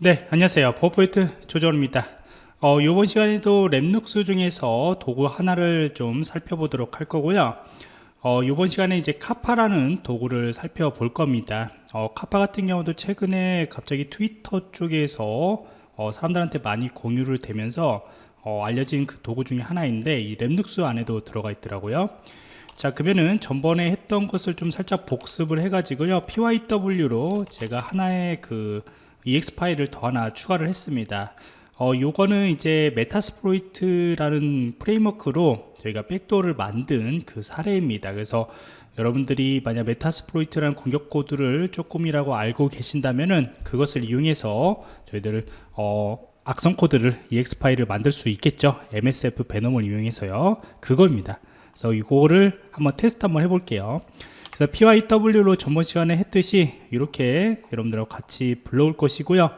네 안녕하세요. 버포이트 조정입니다. 어, 이번 시간에도 REMnux 중에서 도구 하나를 좀 살펴보도록 할 거고요. 어, 이번 시간에 이제 capa라는 도구를 살펴볼 겁니다. 어, capa 같은 경우도 최근에 갑자기 트위터 쪽에서 어, 사람들한테 많이 공유를 되면서 어, 알려진 그 도구 중에 하나인데 이 REMnux 안에도 들어가 있더라고요. 자 그러면은 전번에 했던 것을 좀 살짝 복습을 해 가지고요. Pyw로 제가 하나의 그 exe 파일을 더 하나 추가를 했습니다. 어, 요거는 이제 Metasploit이라는 framework로 저희가 백도어를 만든 그 사례입니다. 그래서 여러분들이 만약 Metasploit이라는 공격 코드를 조금이라고 알고 계신다면은 그것을 이용해서 저희들 어, 악성 코드를 exe 파일을 만들 수 있겠죠? msfvenom을 이용해서요. 그겁니다. 그래서 이거를 한번 테스트 한번 해볼게요 그래서 pyw로 전번 시간에 했듯이 이렇게 여러분들하고 같이 불러올 것이고요.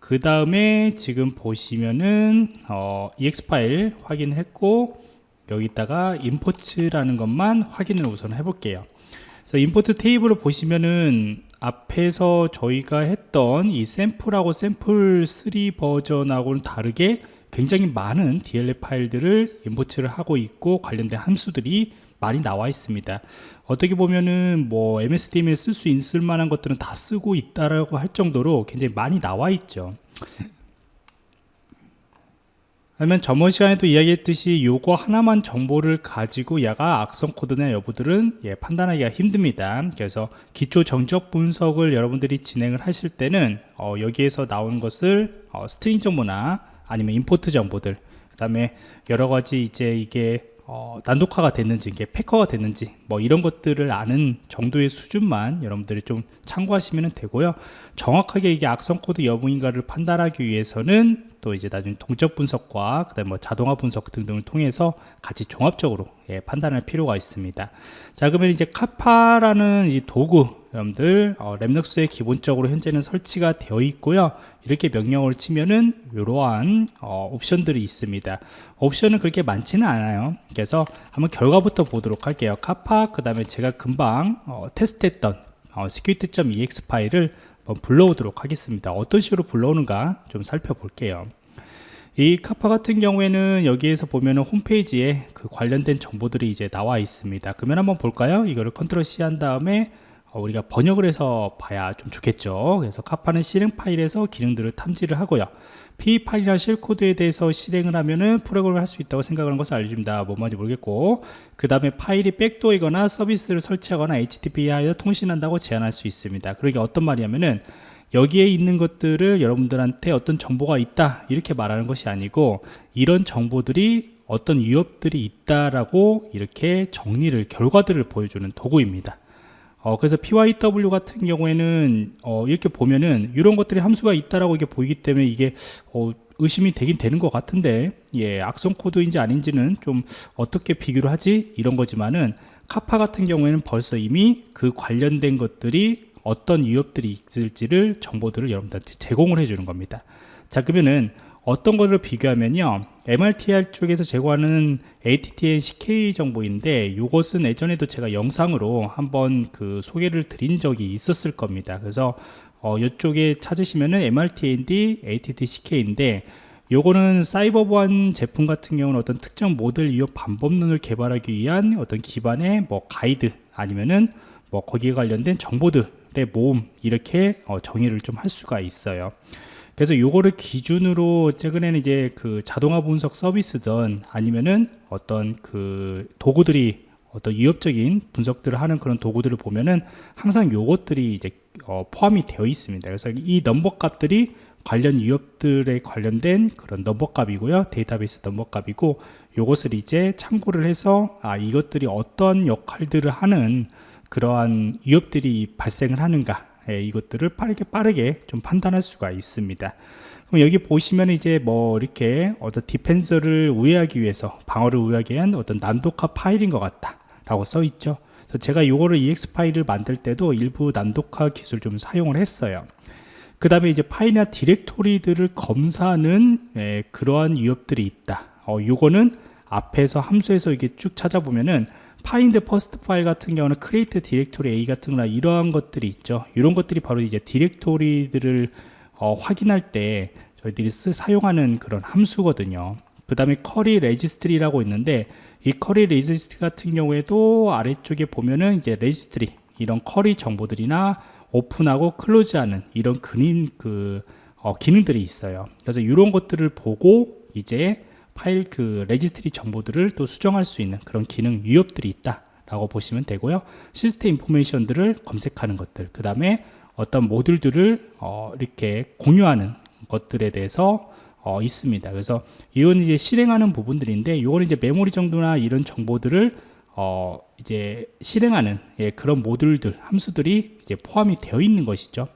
그 다음에 지금 보시면은 어, ex 파일 확인했고 여기다가 임포트라는 것만 확인을 우선 해볼게요. 그래서 임포트 테이블을 보시면은 앞에서 저희가 했던 이 샘플하고 샘플 3 버전하고는 다르게 굉장히 많은 DLL 파일들을 임포트를 하고 있고 관련된 함수들이 많이 나와 있습니다. 어떻게 보면은 뭐 MSDM을 쓸수 있을 만한 것들은 다 쓰고 있다라고 할 정도로 굉장히 많이 나와 있죠. 그러면 저번 시간에도 이야기했듯이 요거 하나만 정보를 가지고 야가 악성 코드나 여부들은 예, 판단하기가 힘듭니다. 그래서 기초 정적 분석을 여러분들이 진행을 하실 때는 어, 여기에서 나온 것을 어, string 정보나 아니면 import 정보들 그 다음에 여러 가지 이제 이게 어, 난독화가 됐는지 이게 패커가 됐는지 뭐 이런 것들을 아는 정도의 수준만 여러분들이 좀 참고하시면 되고요. 정확하게 이게 악성 코드 여부인가를 판단하기 위해서는 또 이제 나중에 동적 분석과 그다음 뭐 자동화 분석 등등을 통해서 같이 종합적으로 예, 판단할 필요가 있습니다. 자 그러면 이제 capa라는 이 도구 여러분들 어, REMnux에 기본적으로 현재는 설치가 되어 있고요. 이렇게 명령을 치면은 이러한 어, 옵션들이 있습니다. 옵션은 그렇게 많지는 않아요. 그래서 한번 결과부터 보도록 할게요. 카파 그 다음에 제가 금방 어, 테스트했던 어, security.ex 파일을 한번 불러오도록 하겠습니다. 어떤 식으로 불러오는가 좀 살펴볼게요. 이 카파 같은 경우에는 여기에서 보면은 홈페이지에 그 관련된 정보들이 이제 나와 있습니다. 그러면 한번 볼까요? 이거를 컨트롤 C 한 다음에 어, 우리가 번역을 해서 봐야 좀 좋겠죠. 그래서 카파는 실행 파일에서 기능들을 탐지를 하고요. P 파일이나 실 코드에 대해서 실행을 하면은 프로그램을 할 수 있다고 생각하는 것을 알려줍니다. 뭐 말인지 모르겠고. 그 다음에 파일이 백도이거나 서비스를 설치하거나 HTTP에서 통신한다고 제한할 수 있습니다. 그러게 어떤 말이냐면은 여기에 있는 것들을 여러분들한테 어떤 정보가 있다 이렇게 말하는 것이 아니고 이런 정보들이 어떤 위협들이 있다라고 이렇게 정리를 결과들을 보여주는 도구입니다 어, 그래서 PYW 같은 경우에는 어, 이렇게 보면은 이런 것들이 함수가 있다라고 이게 보이기 때문에 이게 어, 의심이 되긴 되는 것 같은데 예, 악성 코드인지 아닌지는 좀 어떻게 비교를 하지? 이런 거지만은 카파 같은 경우에는 벌써 이미 그 관련된 것들이 어떤 위협들이 있을지를 정보들을 여러분들한테 제공을 해주는 겁니다. 자 그러면은 어떤 거를 비교하면요 MRTR 쪽에서 제공하는 ATTN CK 정보인데 이것은 예전에도 제가 영상으로 한번 그 소개를 드린 적이 있었을 겁니다. 그래서 어, 이쪽에 찾으시면은 MRTND ATT CK인데 요거는 사이버 보안 제품 같은 경우는 어떤 특정 모델 이용 방법론을 개발하기 위한 어떤 기반의 뭐 가이드 아니면은 뭐 거기에 관련된 정보들의 모음 이렇게 어, 정의를 좀 할 수가 있어요 그래서 요거를 기준으로 최근에는 이제 그 자동화 분석 서비스든 아니면은 어떤 그 도구들이 어떤 위협적인 분석들을 하는 그런 도구들을 보면은 항상 요것들이 이제 어 포함이 되어 있습니다. 그래서 이 넘버 값들이 관련 위협들에 관련된 그런 넘버 값이고요. 데이터베이스 넘버 값이고 요것을 이제 참고를 해서 아 이것들이 어떤 역할들을 하는 그러한 위협들이 발생을 하는가 예, 이것들을 빠르게 빠르게 좀 판단할 수가 있습니다. 그럼 여기 보시면 이제 뭐 이렇게 어떤 defense를 우회하기 위해서 방어를 우회하기 위한 어떤 난독화 파일인 것 같다 라고 써 있죠. 제가 이거를 EX 파일을 만들 때도 일부 난독화 기술 좀 사용을 했어요. 그 다음에 이제 파일이나 디렉토리들을 검사하는 예, 그러한 위협들이 있다. 어, 요거는 앞에서 함수에서 이게 쭉 찾아보면은 find first 파일 같은 경우는 create 디렉토리 A 같은 거나 이러한 것들이 있죠. 이런 것들이 바로 이제 디렉토리들을 어, 확인할 때 저희들이 쓰, 사용하는 그런 함수거든요. 그 다음에 query registry라고 있는데 이 query registry 같은 경우에도 아래쪽에 보면은 이제 registry 이런 query 정보들이나 오픈하고 close하는 이런 근인 그 어, 기능들이 있어요. 그래서 이런 것들을 보고 이제 파일 그 registry 정보들을 또 수정할 수 있는 그런 기능 유형들이 있다 라고 보시면 되고요. system information들을 검색하는 것들 그 다음에 어떤 모듈들을 어, 이렇게 공유하는 것들에 대해서 어, 있습니다. 그래서 이건 이제 실행하는 부분들인데 이거는 이제 메모리 정도나 이런 정보들을 어, 이제 실행하는 예, 그런 모듈들 함수들이 이제 포함이 되어 있는 것이죠.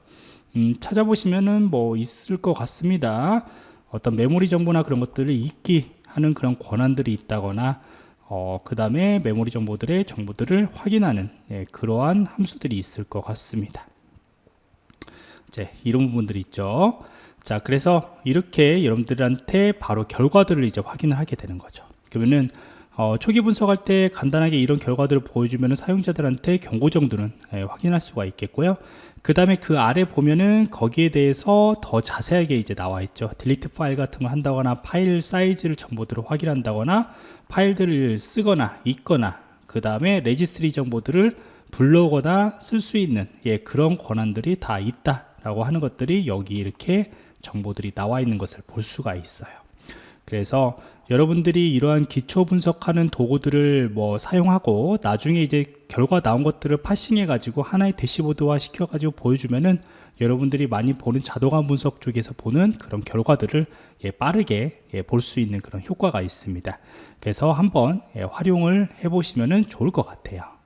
음, 찾아보시면은 뭐 있을 것 같습니다 어떤 메모리 정보나 그런 것들을 읽기 하는 그런 권한들이 있다거나 어, 그 다음에 메모리 정보들의 정보들을 확인하는 예, 그러한 함수들이 있을 것 같습니다. 이제 이런 부분들이 있죠. 자 그래서 이렇게 여러분들한테 바로 결과들을 이제 확인을 하게 되는 거죠. 그러면은 어, 초기 분석할 때 간단하게 이런 결과들을 보여주면 사용자들한테 경고 정도는 예, 확인할 수가 있겠고요. 그 다음에 그 아래 보면은 거기에 대해서 더 자세하게 이제 나와 있죠. delete file 같은 거 한다거나 파일 사이즈를 정보들을 확인한다거나 파일들을 쓰거나 읽거나 그 다음에 registry 정보들을 불러오거나 쓸 수 있는 예, 그런 권한들이 다 있다 라고 하는 것들이 여기 이렇게 정보들이 나와 있는 것을 볼 수가 있어요. 그래서 여러분들이 이러한 기초 분석하는 도구들을 뭐 사용하고 나중에 이제 결과 나온 것들을 파싱해 가지고 하나의 대시보드화 시켜 가지고 보여주면은 여러분들이 많이 보는 자동화 분석 쪽에서 보는 그런 결과들을 예, 빠르게 예, 볼 수 있는 그런 효과가 있습니다. 그래서 한번 예, 활용을 해 보시면 좋을 것 같아요